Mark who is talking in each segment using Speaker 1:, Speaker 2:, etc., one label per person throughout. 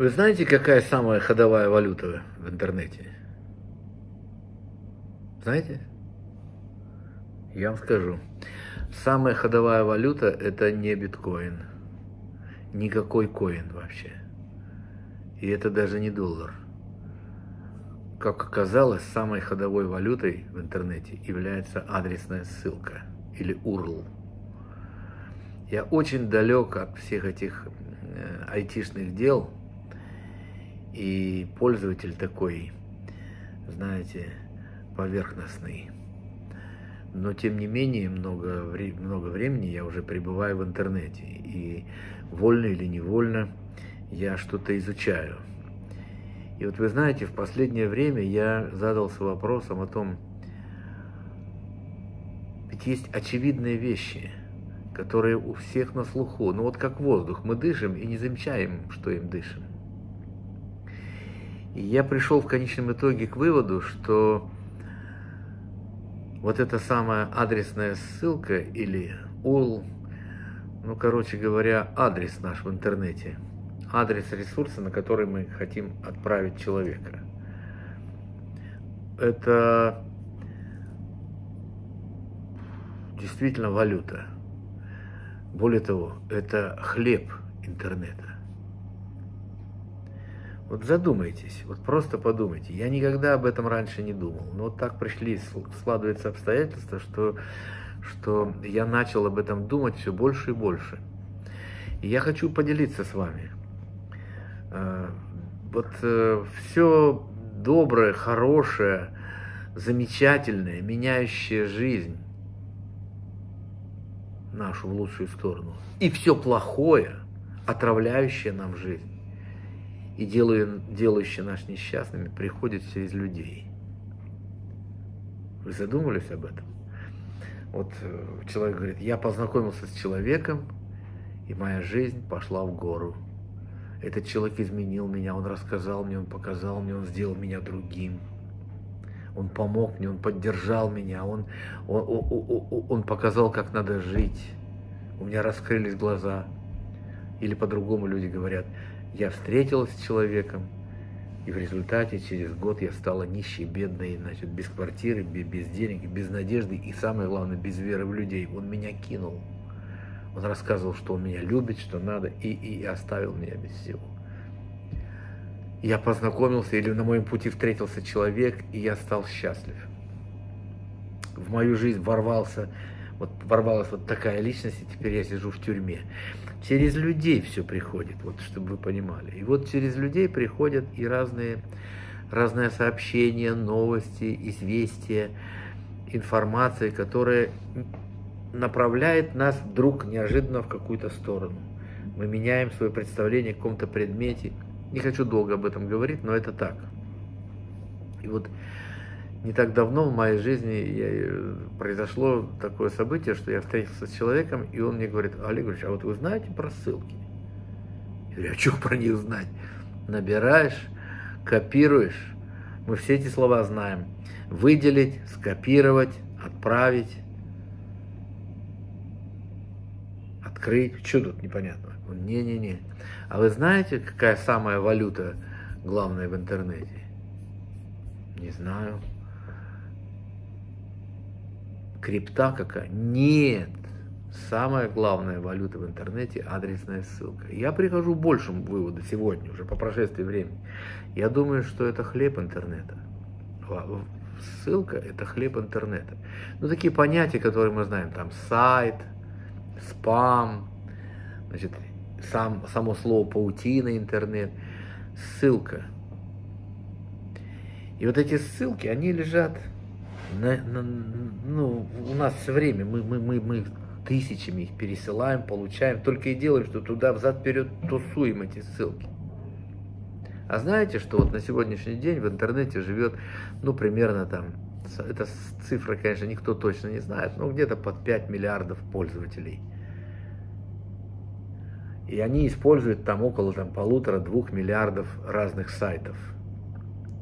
Speaker 1: Вы знаете, какая самая ходовая валюта в интернете? Знаете? Я вам скажу. Самая ходовая валюта – это не биткоин. Никакой коин вообще. И это даже не доллар. Как оказалось, самой ходовой валютой в интернете является адресная ссылка или URL. Я очень далек от всех этих э, айтишных дел, и пользователь такой, знаете, поверхностный. Но тем не менее, много, много времени я уже пребываю в интернете. И вольно или невольно я что-то изучаю. И вот вы знаете, в последнее время я задался вопросом о том, ведь есть очевидные вещи, которые у всех на слуху. Ну вот как воздух, мы дышим и не замечаем, что им дышим. И я пришел в конечном итоге к выводу, что вот эта самая адресная ссылка или URL, ну, короче говоря, адрес наш в интернете – адрес ресурса, на который мы хотим отправить человека. Это действительно валюта. Более того, это хлеб интернета. Вот задумайтесь, вот просто подумайте. Я никогда об этом раньше не думал. Но вот так пришли, складываются обстоятельства, что, что я начал об этом думать все больше и больше. И я хочу поделиться с вами – Э, вот э, все доброе, хорошее, замечательное, меняющее жизнь нашу в лучшую сторону, и все плохое, отравляющее нам жизнь и делающее нас несчастными, приходит через людей. Вы задумались об этом? Вот э, человек говорит, я познакомился с человеком, и моя жизнь пошла в гору. Этот человек изменил меня, он рассказал мне, он показал мне, он сделал меня другим. Он помог мне, он поддержал меня, он, он, он, он показал, как надо жить. У меня раскрылись глаза. Или по-другому люди говорят, я встретилась с человеком, и в результате через год я стала нищей, бедной, значит, без квартиры, без денег, без надежды и, самое главное, без веры в людей. Он меня кинул. Он рассказывал, что он меня любит, что надо, и, и оставил меня без всего. Я познакомился, или на моем пути встретился человек, и я стал счастлив. В мою жизнь ворвался, вот ворвалась вот такая личность, и теперь я сижу в тюрьме. Через людей все приходит, вот чтобы вы понимали. И вот через людей приходят и разные, разные сообщения, новости, известия, информация, которая направляет нас вдруг неожиданно в какую-то сторону. Мы меняем свое представление о каком-то предмете. Не хочу долго об этом говорить, но это так. И вот не так давно в моей жизни я, э, произошло такое событие, что я встретился с человеком, и он мне говорит, Олег Ильич, а вот вы знаете про ссылки? Я говорю, а что про них знать? Набираешь, копируешь. Мы все эти слова знаем. Выделить, скопировать, отправить. открыть. Что тут непонятно? Не-не-не. А вы знаете, какая самая валюта главная в интернете? Не знаю. Крипта какая? Нет. Самая главная валюта в интернете – адресная ссылка. Я прихожу к большему выводу сегодня, уже по прошествии времени. Я думаю, что это хлеб интернета. Ссылка – это хлеб интернета. Ну, такие понятия, которые мы знаем, там сайт – спам, значит, сам, само слово паутина, интернет, ссылка. И вот эти ссылки, они лежат, на, на, ну, у нас все время, мы, мы, мы, мы тысячами их пересылаем, получаем, только и делаем, что туда взад-вперед тусуем эти ссылки. А знаете, что вот на сегодняшний день в интернете живет, ну, примерно там, это цифра, конечно, никто точно не знает, но где-то под 5 миллиардов пользователей – и они используют там около там, полутора-двух миллиардов разных сайтов.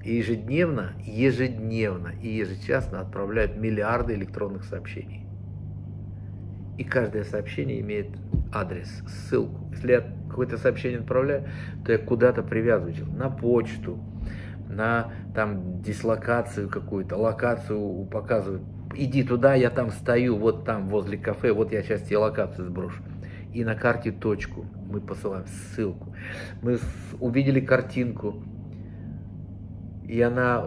Speaker 1: И ежедневно, ежедневно и ежечасно отправляют миллиарды электронных сообщений. И каждое сообщение имеет адрес, ссылку. Если я какое-то сообщение отправляю, то я куда-то привязываю, на почту, на там дислокацию какую-то, локацию показывают. Иди туда, я там стою, вот там возле кафе, вот я сейчас тебе локацию сброшу. И на карте точку мы посылаем ссылку. Мы увидели картинку, и она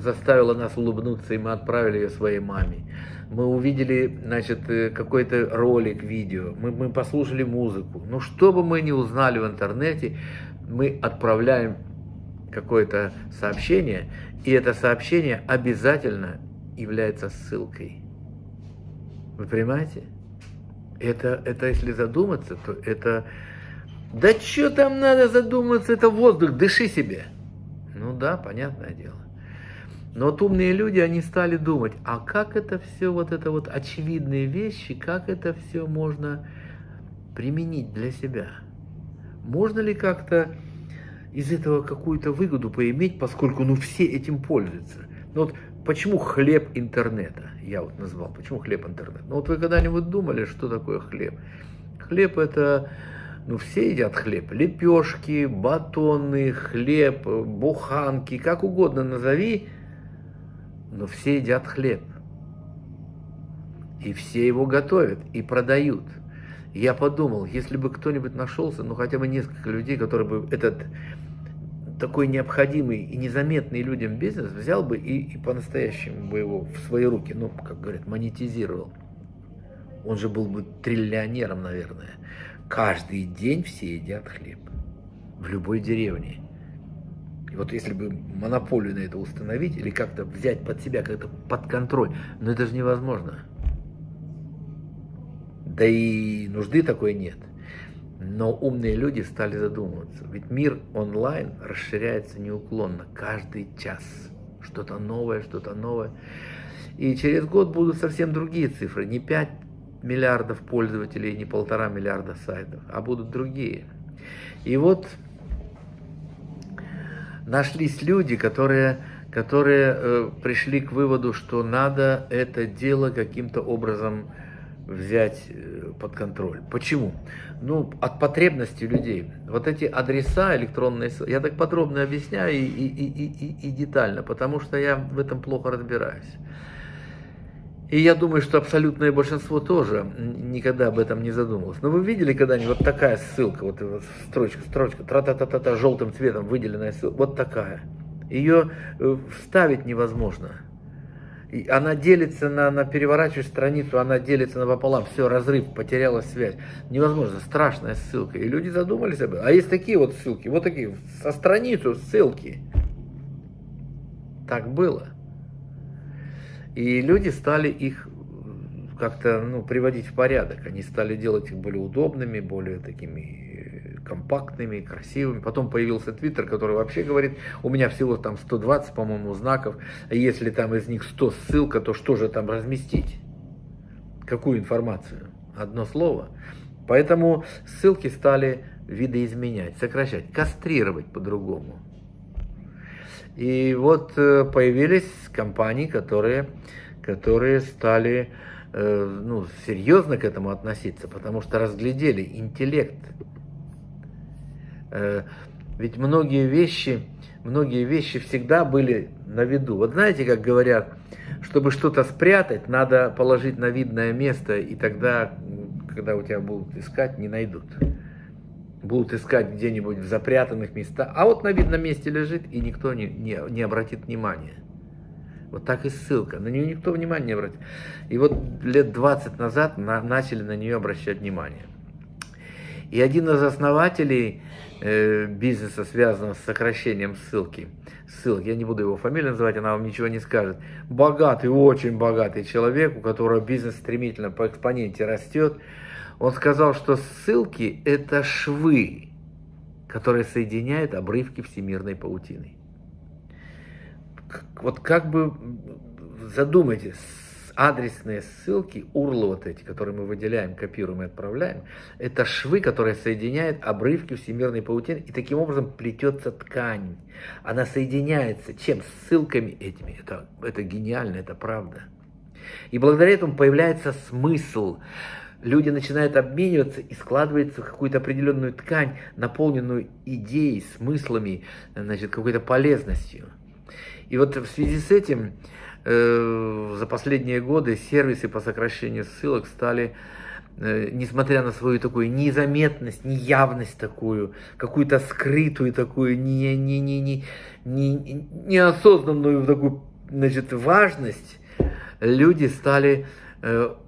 Speaker 1: заставила нас улыбнуться, и мы отправили ее своей маме. Мы увидели, значит, э, какой-то ролик, видео, мы, мы послушали музыку. Но что бы мы ни узнали в интернете, мы отправляем какое-то сообщение, и это сообщение обязательно является ссылкой. Вы понимаете? Это, это если задуматься, то это... Да что там надо задуматься, это воздух, дыши себе. Ну да, понятное дело. Но вот умные люди, они стали думать, а как это все, вот это вот очевидные вещи, как это все можно применить для себя? Можно ли как-то из этого какую-то выгоду поиметь, поскольку ну все этим пользуются? Ну вот почему хлеб интернета, я вот назвал, почему хлеб интернет? Ну вот вы когда-нибудь думали, что такое хлеб? Хлеб это ну, все едят хлеб. Лепешки, батоны, хлеб, буханки, как угодно назови, но все едят хлеб. И все его готовят и продают. я подумал, если бы кто-нибудь нашелся, ну хотя бы несколько людей, которые бы этот такой необходимый и незаметный людям бизнес взял бы и, и по-настоящему бы его в свои руки, ну, как говорят, монетизировал. Он же был бы триллионером, наверное. Каждый день все едят хлеб. В любой деревне. И вот если бы монополию на это установить или как-то взять под себя, как-то под контроль, но это же невозможно. Да и нужды такой нет. Но умные люди стали задумываться. Ведь мир онлайн расширяется неуклонно, каждый час. Что-то новое, что-то новое. И через год будут совсем другие цифры. Не 5 миллиардов пользователей, не полтора миллиарда сайтов, а будут другие. И вот нашлись люди, которые, которые э, пришли к выводу, что надо это дело каким-то образом взять э, под контроль. Почему? Ну, от потребностей людей. Вот эти адреса электронные, я так подробно объясняю и, и, и, и, и детально, потому что я в этом плохо разбираюсь. И я думаю, что абсолютное большинство тоже никогда об этом не задумывалось. Но вы видели когда-нибудь вот такая ссылка, вот строчка, строчка, тра-та-та-та-та, желтым цветом выделенная ссылка, вот такая. Ее э, вставить невозможно. И она делится на, на переворачиваешь страницу, она делится на пополам, все, разрыв, потеряла связь. Невозможно, страшная ссылка. И люди задумались об этом. А есть такие вот ссылки, вот такие, со страницу ссылки. Так было. И люди стали их как-то ну, приводить в порядок. Они стали делать их более удобными, более такими э, компактными, красивыми. Потом появился Твиттер, который вообще говорит, у меня всего там 120, по-моему, знаков. Если там из них 100 ссылка, то что же там разместить? Какую информацию? Одно слово. Поэтому ссылки стали видоизменять, сокращать, кастрировать по-другому. И вот э, появились компании, которые, которые стали э, ну, серьезно к этому относиться, потому что разглядели интеллект. Э, ведь многие вещи, многие вещи всегда были на виду. Вот знаете, как говорят, чтобы что-то спрятать, надо положить на видное место, и тогда, когда у тебя будут искать, не найдут будут искать где-нибудь в запрятанных местах, а вот на видном месте лежит, и никто не, не, не обратит внимания. Вот так и ссылка. На нее никто внимания не обратит. И вот лет 20 назад на, начали на нее обращать внимание. И один из основателей э, бизнеса, связанного с сокращением ссылки, ссылки, я не буду его фамилию называть, она вам ничего не скажет, богатый, очень богатый человек, у которого бизнес стремительно по экспоненте растет, он сказал, что ссылки – это швы, которые соединяют обрывки всемирной паутины. Вот как бы задумайтесь, адресные ссылки, урлы вот эти, которые мы выделяем, копируем и отправляем, это швы, которые соединяют обрывки всемирной паутины, и таким образом плетется ткань. Она соединяется чем? Ссылками этими. Это, это гениально, это правда. И благодаря этому появляется смысл люди начинают обмениваться и складывается какую-то определенную ткань, наполненную идеей, смыслами, значит, какой-то полезностью. И вот в связи с этим э, за последние годы сервисы по сокращению ссылок стали Э, несмотря на свою такую незаметность, неявность такую, какую-то скрытую такую, не, не, не, не, не, неосознанную такую, значит, важность, люди стали,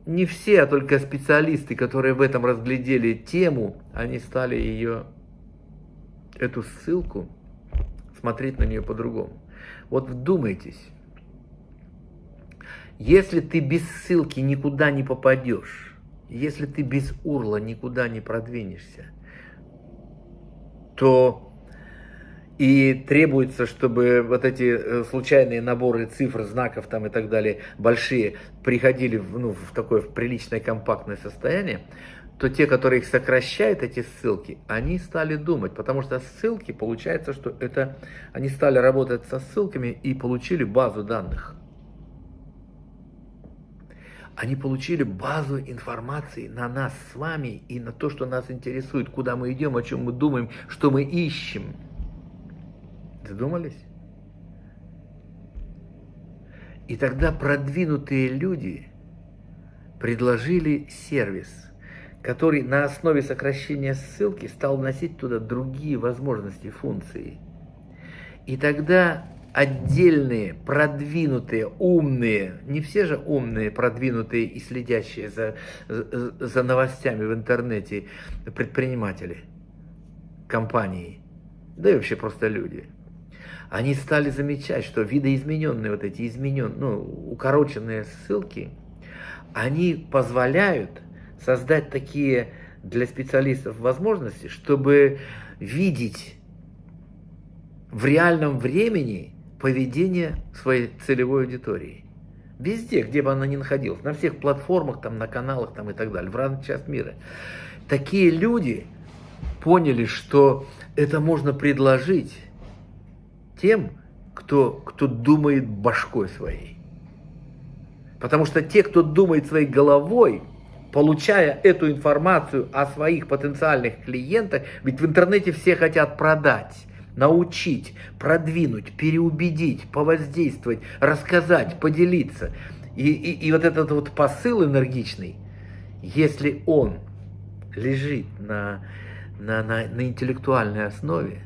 Speaker 1: не все, а только специалисты, которые в этом разглядели тему, они стали ее, эту ссылку, смотреть на нее по-другому. Вот вдумайтесь, если ты без ссылки никуда не попадешь, если ты без урла никуда не продвинешься, то и требуется, чтобы вот эти э, случайные наборы цифр, знаков там и так далее, большие, приходили в, ну, в такое в приличное компактное состояние, то те, которые их сокращают, эти ссылки, они стали думать, потому что ссылки, получается, что это, они стали работать со ссылками и получили базу данных они получили базу информации на нас с вами и на то, что нас интересует, куда мы идем, о чем мы думаем, что мы ищем. Задумались? И тогда продвинутые люди предложили сервис, который на основе сокращения ссылки стал вносить туда другие возможности, функции. И тогда отдельные, продвинутые, умные, не все же умные, продвинутые и следящие за, за новостями в интернете предприниматели, компании, да и вообще просто люди. Они стали замечать, что видоизмененные вот эти измененные, ну, укороченные ссылки, они позволяют создать такие для специалистов возможности, чтобы видеть в реальном времени поведение своей целевой аудитории. Везде, где бы она ни находилась, на всех платформах, там, на каналах там, и так далее, в разных частях мира. Такие люди поняли, что это можно предложить тем, кто, кто думает башкой своей. Потому что те, кто думает своей головой, получая эту информацию о своих потенциальных клиентах, ведь в интернете все хотят продать научить, продвинуть, переубедить, повоздействовать, рассказать, поделиться. И, и, и вот этот вот посыл энергичный, если он лежит на, на, на, на интеллектуальной основе,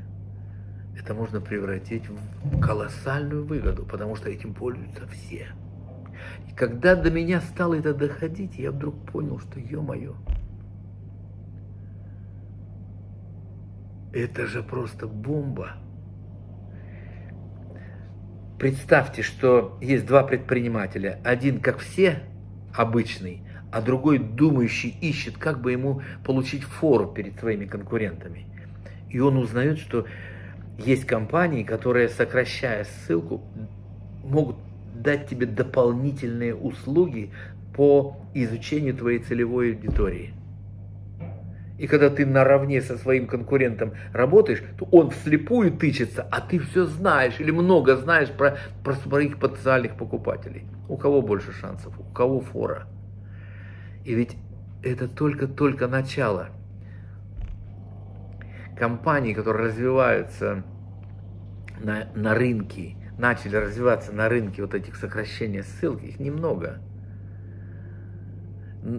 Speaker 1: это можно превратить в колоссальную выгоду, потому что этим пользуются все. И когда до меня стало это доходить, я вдруг понял, что, ё-моё, Это же просто бомба. Представьте, что есть два предпринимателя. Один, как все, обычный, а другой, думающий, ищет, как бы ему получить фору перед своими конкурентами. И он узнает, что есть компании, которые, сокращая ссылку, могут дать тебе дополнительные услуги по изучению твоей целевой аудитории. И когда ты наравне со своим конкурентом работаешь, то он вслепую тычется, а ты все знаешь или много знаешь про, про своих потенциальных покупателей. У кого больше шансов, у кого фора. И ведь это только-только начало. Компании, которые развиваются на, на рынке, начали развиваться на рынке вот этих сокращений ссылки, их немного.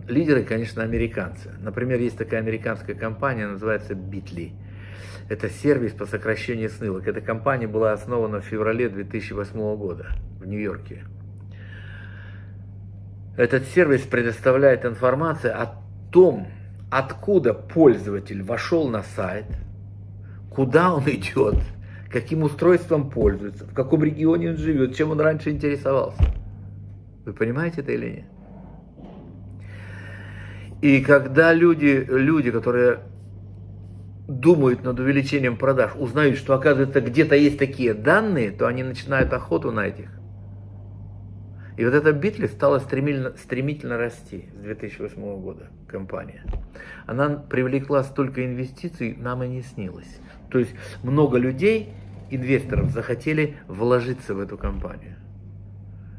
Speaker 1: Лидеры, конечно, американцы. Например, есть такая американская компания, называется Bitly. Это сервис по сокращению ссылок. Эта компания была основана в феврале 2008 года в Нью-Йорке. Этот сервис предоставляет информацию о том, откуда пользователь вошел на сайт, куда он идет, каким устройством пользуется, в каком регионе он живет, чем он раньше интересовался. Вы понимаете это или нет? И когда люди, люди, которые думают над увеличением продаж, узнают, что оказывается где-то есть такие данные, то они начинают охоту на этих. И вот эта Битли стала стремительно, стремительно расти с 2008 года, компания. Она привлекла столько инвестиций, нам и не снилось. То есть много людей, инвесторов, захотели вложиться в эту компанию.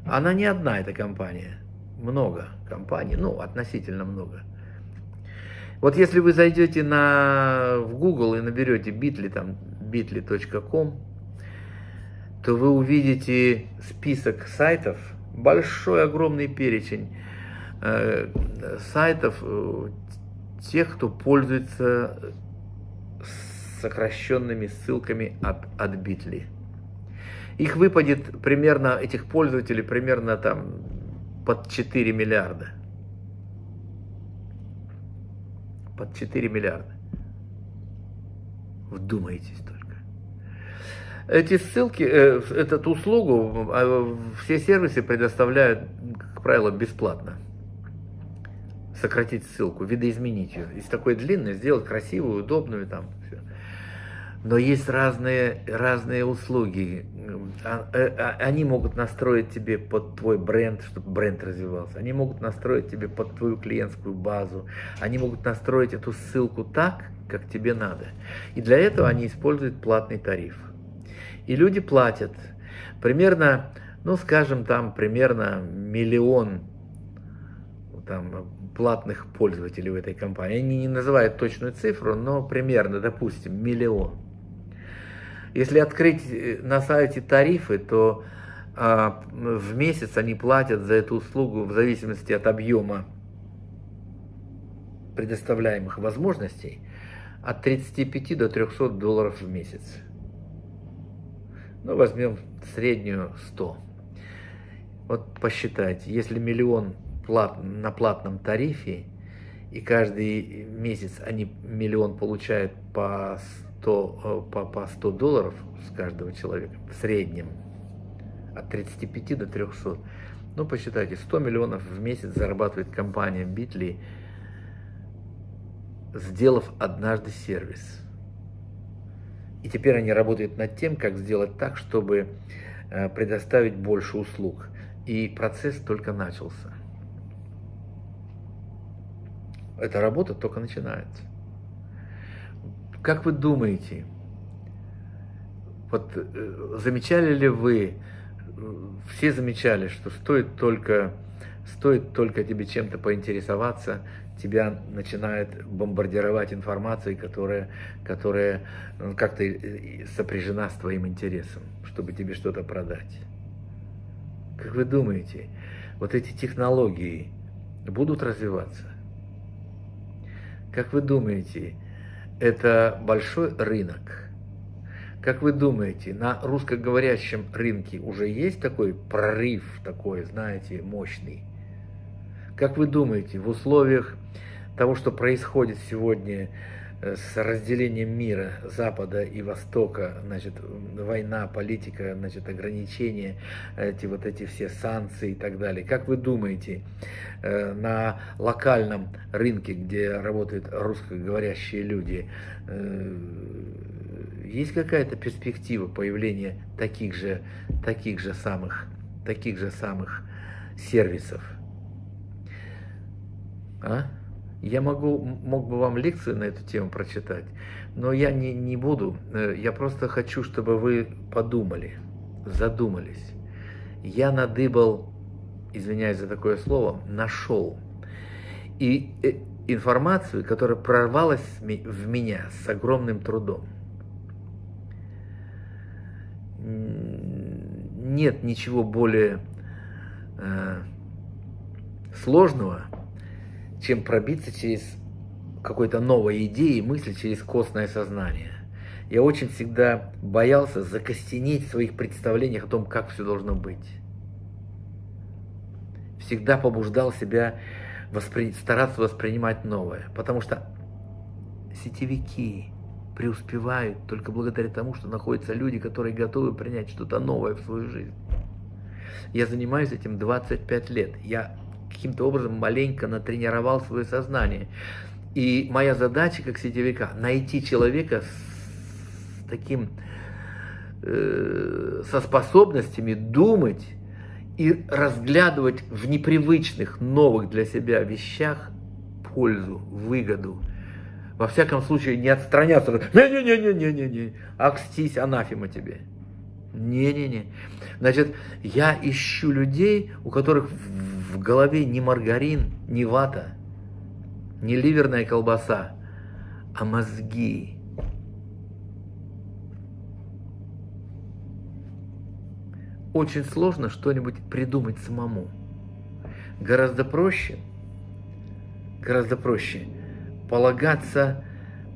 Speaker 1: Она не одна, эта компания много компаний, ну, относительно много. Вот если вы зайдете на, в Google и наберете bit.ly, там bit.ly.com, то вы увидите список сайтов, большой огромный перечень э, сайтов э, тех, кто пользуется сокращенными ссылками от, от Bitly. Их выпадет примерно, этих пользователей примерно там под 4 миллиарда. Под 4 миллиарда. Вдумайтесь только. Эти ссылки, э, эту услугу, а, все сервисы предоставляют, как правило, бесплатно. Сократить ссылку, видоизменить ее. Из такой длинной сделать красивую, удобную там. Все. Но есть разные, разные услуги. А, э, а, они могут настроить тебе под твой бренд, чтобы бренд развивался. Они могут настроить тебе под твою клиентскую базу. Они могут настроить эту ссылку так, как тебе надо. И для этого они используют платный тариф. И люди платят. Примерно, ну скажем, там примерно миллион там, платных пользователей в этой компании. Они не называют точную цифру, но примерно, допустим, миллион. Если открыть э, на сайте тарифы, то а, в месяц они платят за эту услугу в зависимости от объема предоставляемых возможностей от 35 до 300 долларов в месяц. Ну, возьмем среднюю 100. Вот посчитайте, если миллион плат, на платном тарифе, и каждый месяц они миллион получают по 100, э, по, по 100 долларов с каждого человека, в среднем, от 35 до 300. Ну, посчитайте, 100 миллионов в месяц зарабатывает компания Bitly, сделав однажды сервис. И теперь они работают над тем, как сделать так, чтобы э, предоставить больше услуг. И процесс только начался. Эта работа только начинается. Как вы думаете, вот э, замечали ли вы, э, все замечали, что стоит только, стоит только тебе чем-то поинтересоваться, тебя начинает бомбардировать информацией, которая, которая ну, как-то сопряжена с твоим интересом, чтобы тебе что-то продать. Как вы думаете, вот эти технологии будут развиваться? Как вы думаете, это большой рынок? Как вы думаете, на русскоговорящем рынке уже есть такой прорыв, такой, знаете, мощный? Как вы думаете, в условиях того, что происходит сегодня э, с разделением мира Запада и Востока, значит, война, политика, значит, ограничения, эти вот эти все санкции и так далее. Как вы думаете, э, на локальном рынке, где работают русскоговорящие люди, э, есть какая-то перспектива появления таких же, таких же самых, таких же самых сервисов? А? Я могу, мог бы вам лекцию на эту тему прочитать, но я не, не буду. Э, я просто хочу, чтобы вы подумали, задумались. Я надыбал, извиняюсь за такое слово, нашел. И э, информацию, которая прорвалась в меня с огромным трудом. Нет ничего более э, сложного, чем пробиться через какой-то новой идеи, мысли, через костное сознание. Я очень всегда боялся закостенеть в своих представлениях о том, как все должно быть. Всегда побуждал себя воспри... стараться воспринимать новое, потому что сетевики преуспевают только благодаря тому, что находятся люди, которые готовы принять что-то новое в свою жизнь. Я занимаюсь этим 25 лет. Я каким-то образом маленько натренировал свое сознание. И моя задача как сетевика найти человека с таким, э, со способностями думать и разглядывать в непривычных, новых для себя вещах пользу, выгоду. Во всяком случае, не отстраняться. Не-не-не-не-не-не, акстись, анафема тебе. Не-не-не. Значит, я ищу людей, у которых в голове ни маргарин, ни вата. Не ливерная колбаса, а мозги. Очень сложно что-нибудь придумать самому. Гораздо проще, гораздо проще полагаться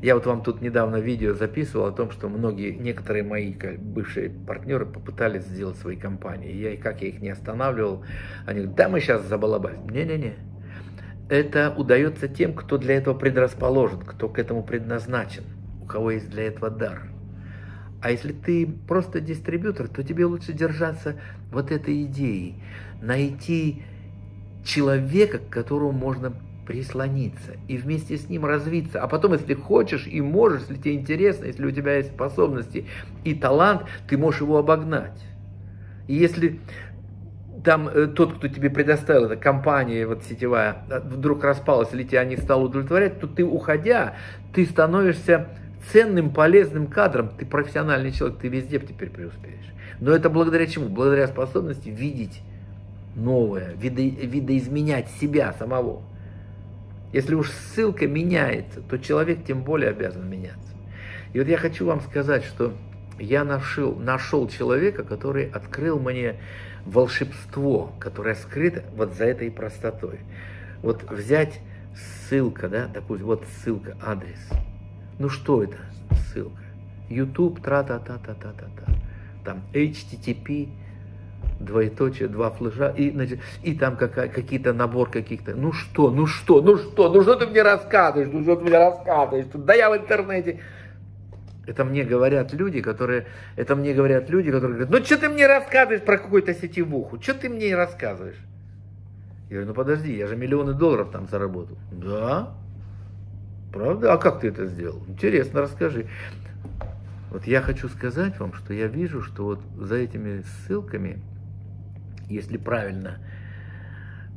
Speaker 1: я вот вам тут недавно видео записывал о том, что многие, некоторые мои бывшие партнеры попытались сделать свои компании. Я, как я их не останавливал, они говорят, да мы сейчас забалабасим. Не-не-не. Это удается тем, кто для этого предрасположен, кто к этому предназначен, у кого есть для этого дар. А если ты просто дистрибьютор, то тебе лучше держаться вот этой идеи, найти человека, к которому можно прислониться и вместе с ним развиться. А потом, если хочешь и можешь, если тебе интересно, если у тебя есть способности и талант, ты можешь его обогнать. И если там э, тот, кто тебе предоставил, эта компания вот сетевая, э, вдруг распалась или тебя не стал удовлетворять, то ты, уходя, ты становишься ценным, полезным кадром. Ты профессиональный человек, ты везде теперь преуспеешь. Но это благодаря чему? Благодаря способности видеть новое, видо, видоизменять себя самого. Если уж ссылка меняется, то человек тем более обязан меняться. И вот я хочу вам сказать, что я нашел, нашел человека, который открыл мне волшебство, которое скрыто вот за этой простотой. Вот взять ссылка, да, допустим, вот ссылка, адрес. Ну что это ссылка? YouTube, тра-та-та-та-та-та-та. Там HTTP, двоеточие, два флажа, и, и там какие-то набор каких-то, ну что, ну что, ну что, ну что ты мне рассказываешь, ну что ты мне рассказываешь, да я в интернете. Это мне говорят люди, которые, это мне говорят люди, которые говорят, ну что ты мне рассказываешь про какую-то сетевуху, что ты мне рассказываешь? Я говорю, ну подожди, я же миллионы долларов там заработал. Да? Правда? А как ты это сделал? Интересно, расскажи. Вот я хочу сказать вам, что я вижу, что вот за этими ссылками если правильно,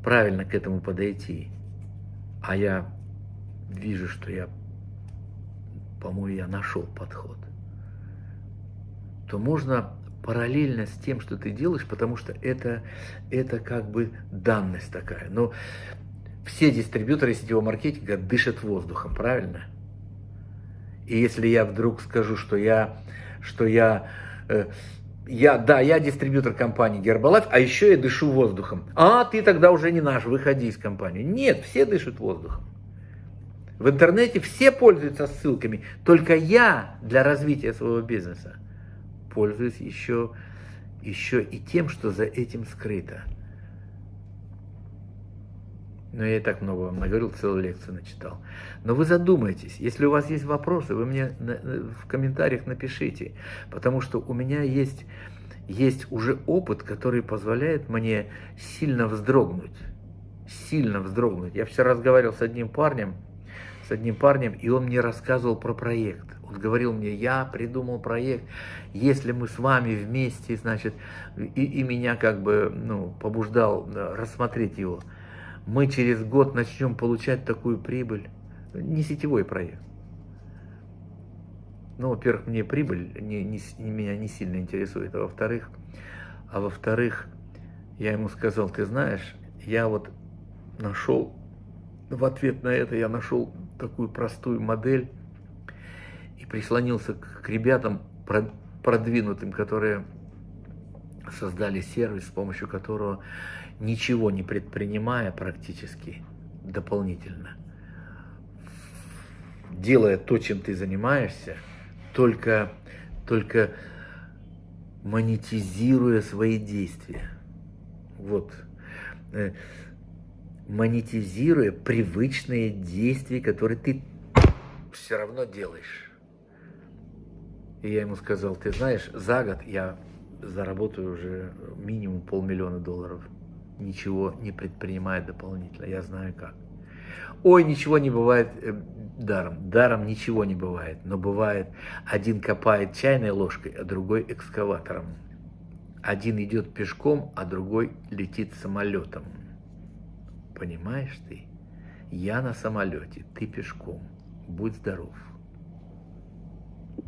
Speaker 1: правильно к этому подойти, а я вижу, что я, по-моему, я нашел подход, то можно параллельно с тем, что ты делаешь, потому что это, это как бы данность такая. Но все дистрибьюторы сетевого маркетинга дышат воздухом, правильно? И если я вдруг скажу, что я, что я э, я, да, я дистрибьютор компании Гербалайф, а еще я дышу воздухом. А, ты тогда уже не наш, выходи из компании. Нет, все дышат воздухом. В интернете все пользуются ссылками, только я для развития своего бизнеса пользуюсь еще, еще и тем, что за этим скрыто. Но я и так много вам наговорил, целую лекцию начитал. Но вы задумайтесь, если у вас есть вопросы, вы мне в комментариях напишите, потому что у меня есть, есть уже опыт, который позволяет мне сильно вздрогнуть, сильно вздрогнуть. Я вчера разговаривал с одним парнем, с одним парнем, и он мне рассказывал про проект. Он говорил мне, я придумал проект, если мы с вами вместе, значит, и, и меня как бы ну, побуждал э, рассмотреть его – мы через год начнем получать такую прибыль. Не сетевой проект. Ну, во-первых, мне прибыль не, не, меня не сильно интересует, а во-вторых, а во-вторых, я ему сказал, ты знаешь, я вот нашел, в ответ на это я нашел такую простую модель и прислонился к, к ребятам продвинутым, которые создали сервис, с помощью которого ничего не предпринимая практически дополнительно, делая то, чем ты занимаешься, только, только монетизируя свои действия. Вот. Э, монетизируя привычные действия, которые ты все равно делаешь. И я ему сказал, ты знаешь, за год я заработаю уже минимум полмиллиона долларов ничего не предпринимает дополнительно. Я знаю как. Ой, ничего не бывает э, даром. Даром ничего не бывает. Но бывает, один копает чайной ложкой, а другой экскаватором. Один идет пешком, а другой летит самолетом. Понимаешь ты? Я на самолете, ты пешком. Будь здоров.